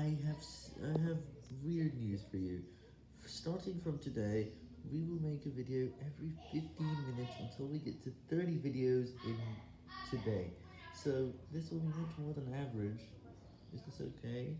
I have I have weird news for you. Starting from today, we will make a video every 15 minutes until we get to 30 videos in today. So this will be much more than average. Is this okay?